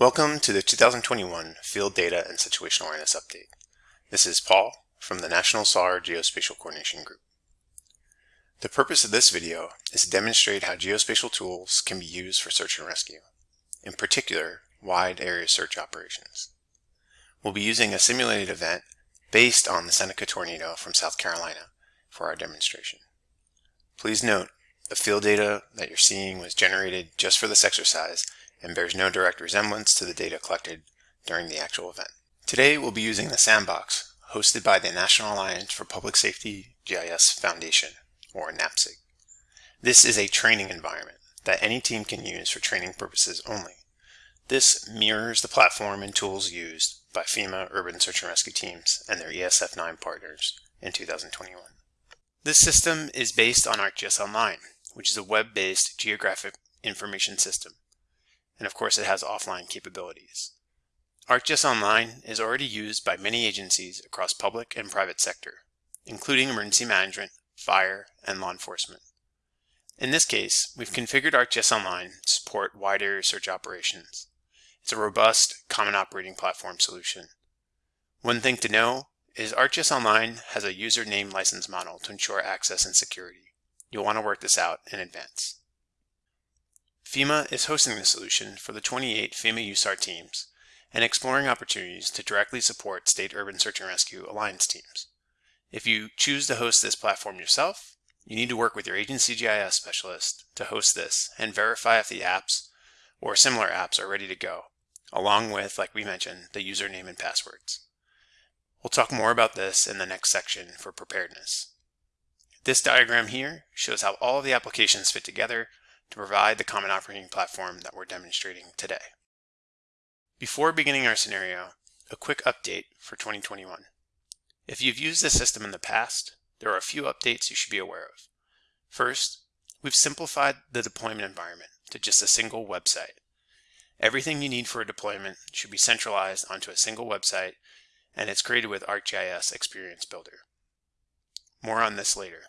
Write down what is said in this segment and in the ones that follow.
Welcome to the 2021 Field Data and Situational Awareness Update. This is Paul from the National SAR Geospatial Coordination Group. The purpose of this video is to demonstrate how geospatial tools can be used for search and rescue, in particular, wide area search operations. We'll be using a simulated event based on the Seneca tornado from South Carolina for our demonstration. Please note, the field data that you're seeing was generated just for this exercise and bears no direct resemblance to the data collected during the actual event. Today we'll be using the Sandbox hosted by the National Alliance for Public Safety GIS Foundation, or NAPSG. This is a training environment that any team can use for training purposes only. This mirrors the platform and tools used by FEMA urban search and rescue teams and their ESF9 partners in 2021. This system is based on ArcGIS Online, which is a web-based geographic information system and of course it has offline capabilities. ArcGIS Online is already used by many agencies across public and private sector, including emergency management, fire, and law enforcement. In this case, we've configured ArcGIS Online to support wide area search operations. It's a robust, common operating platform solution. One thing to know is ArcGIS Online has a user name license model to ensure access and security. You'll want to work this out in advance. FEMA is hosting the solution for the 28 FEMA USAR teams and exploring opportunities to directly support state urban search and rescue alliance teams. If you choose to host this platform yourself, you need to work with your agency GIS specialist to host this and verify if the apps or similar apps are ready to go, along with, like we mentioned, the username and passwords. We'll talk more about this in the next section for preparedness. This diagram here shows how all of the applications fit together to provide the common operating platform that we're demonstrating today. Before beginning our scenario, a quick update for 2021. If you've used this system in the past, there are a few updates you should be aware of. First, we've simplified the deployment environment to just a single website. Everything you need for a deployment should be centralized onto a single website, and it's created with ArcGIS Experience Builder. More on this later.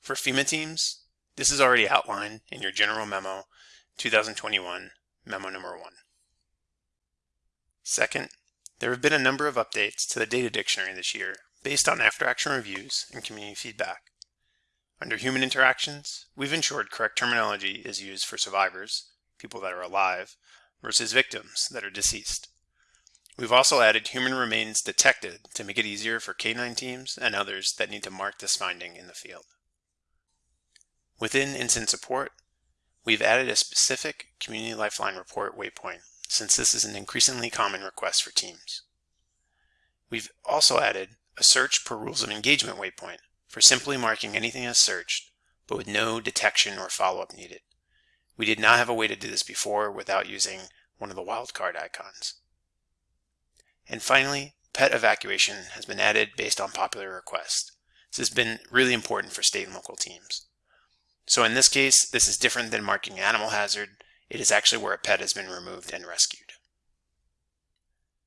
For FEMA teams, this is already outlined in your General Memo 2021, Memo number 1. Second, there have been a number of updates to the data dictionary this year based on after-action reviews and community feedback. Under human interactions, we've ensured correct terminology is used for survivors, people that are alive, versus victims that are deceased. We've also added human remains detected to make it easier for K9 teams and others that need to mark this finding in the field. Within incident support, we've added a specific Community Lifeline report waypoint since this is an increasingly common request for teams. We've also added a search per rules of engagement waypoint for simply marking anything as searched, but with no detection or follow-up needed. We did not have a way to do this before without using one of the wildcard icons. And finally, pet evacuation has been added based on popular request. This has been really important for state and local teams. So in this case, this is different than marking animal hazard. It is actually where a pet has been removed and rescued.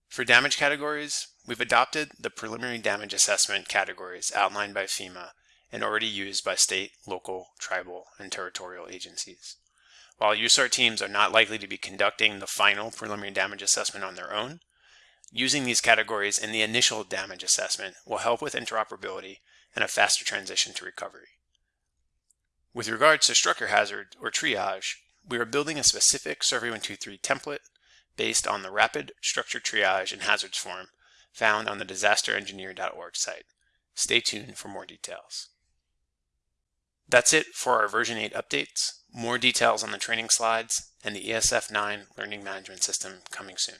For damage categories, we've adopted the preliminary damage assessment categories outlined by FEMA and already used by state, local, tribal, and territorial agencies. While USAR teams are not likely to be conducting the final preliminary damage assessment on their own, using these categories in the initial damage assessment will help with interoperability and a faster transition to recovery. With regards to structure hazard or triage, we are building a specific Survey 123 template based on the Rapid Structure Triage and Hazards form found on the disasterengineer.org site. Stay tuned for more details. That's it for our version 8 updates. More details on the training slides and the ESF9 learning management system coming soon.